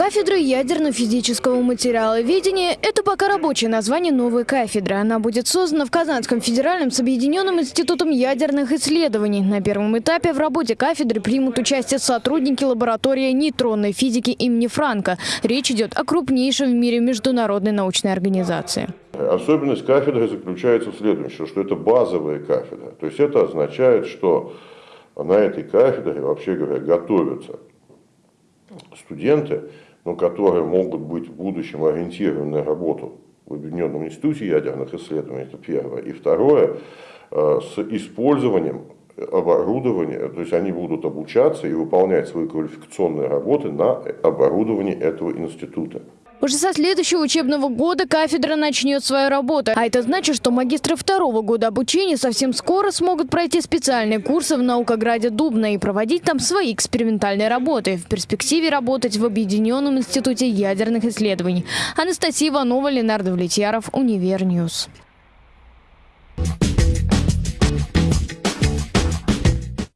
Кафедра ядерно-физического материаловедения – это пока рабочее название новой кафедры. Она будет создана в Казанском федеральном с Объединенным институтом ядерных исследований. На первом этапе в работе кафедры примут участие сотрудники лаборатории нейтронной физики имени Франка. Речь идет о крупнейшем в мире международной научной организации. Особенность кафедры заключается в следующем, что это базовая кафедра. То есть это означает, что на этой кафедре, вообще говоря, готовятся студенты, но которые могут быть в будущем ориентированы на работу в Объединенном институте ядерных исследований, это первое. И второе, э, с использованием оборудования, то есть они будут обучаться и выполнять свои квалификационные работы на оборудовании этого института. Уже со следующего учебного года кафедра начнет свою работу. А это значит, что магистры второго года обучения совсем скоро смогут пройти специальные курсы в наукограде Дубна и проводить там свои экспериментальные работы. В перспективе работать в Объединенном институте ядерных исследований. Анастасия Иванова, Ленардо Влетьяров, Универньюз.